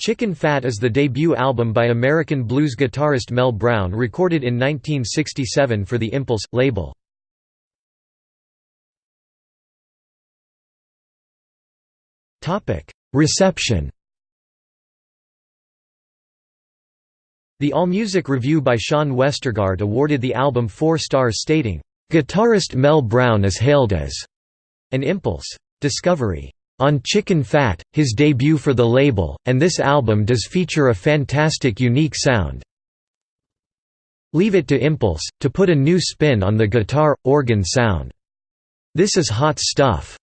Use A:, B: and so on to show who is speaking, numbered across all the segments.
A: Chicken Fat is the debut album by American blues guitarist Mel Brown recorded in 1967 for the Impulse! label. Reception The AllMusic review by Sean Westergaard awarded the album four stars stating, "...guitarist Mel Brown is hailed as an impulse. Discovery. On Chicken Fat, his debut for the label, and this album does feature a fantastic unique sound. Leave it to Impulse, to put a new spin on the guitar, organ sound. This is hot stuff."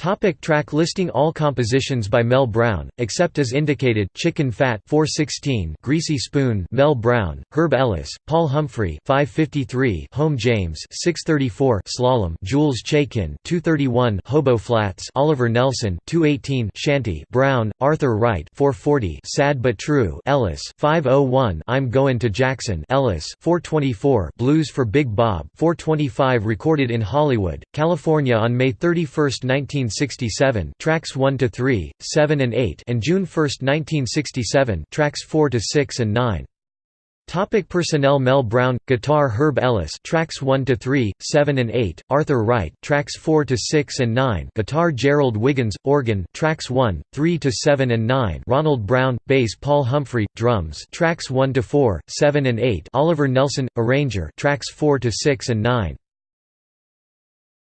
A: Topic track listing All compositions by Mel Brown, except as indicated Chicken Fat 416 Greasy Spoon Mel Brown, Herb Ellis, Paul Humphrey 553 Home James 634 Slalom Jules Chaikin 231 Hobo Flats Oliver Nelson 218 Shanty Brown, Arthur Wright 440 Sad But True Ellis 501 I'm Goin' to Jackson Ellis 424 Blues for Big Bob 425 recorded in Hollywood, California on May 31, 19 1967 tracks 1 to 3, 7 and 8 and June 1, 1967 tracks 4 to 6 and 9. Topic personnel Mel Brown guitar Herb Ellis tracks 1 to 3 7 and 8 Arthur Wright tracks 4 to 6 and 9 guitar Gerald Wiggins organ tracks 1 3 to 7 and 9 Ronald Brown bass Paul Humphrey drums tracks 1 to 4 7 and 8 Oliver Nelson arranger tracks 4 to 6 and 9